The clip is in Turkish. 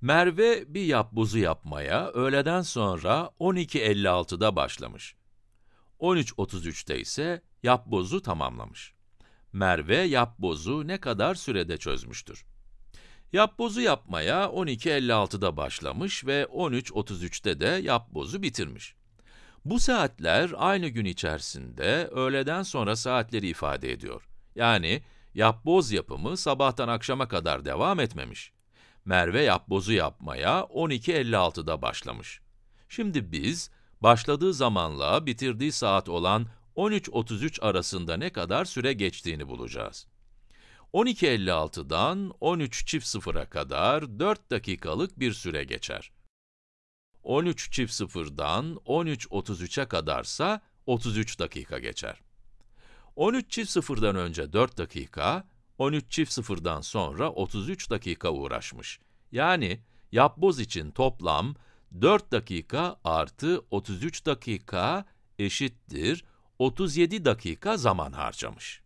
Merve bir yapbozu yapmaya öğleden sonra 12.56'da başlamış. 13.33'te ise yapbozu tamamlamış. Merve yapbozu ne kadar sürede çözmüştür? Yapbozu yapmaya 12.56'da başlamış ve 13.33'te de yapbozu bitirmiş. Bu saatler aynı gün içerisinde öğleden sonra saatleri ifade ediyor. Yani yapboz yapımı sabahtan akşama kadar devam etmemiş. Merve yapbozu yapmaya 12.56'da başlamış. Şimdi biz, başladığı zamanla bitirdiği saat olan 13.33 arasında ne kadar süre geçtiğini bulacağız. 12.56'dan 13 çift sıfıra kadar 4 dakikalık bir süre geçer. 13 çift sıfırdan 13.33'e kadarsa 33 dakika geçer. 13 çift sıfırdan önce 4 dakika, 13 çift sıfırdan sonra 33 dakika uğraşmış. Yani yapboz için toplam 4 dakika artı 33 dakika eşittir 37 dakika zaman harcamış.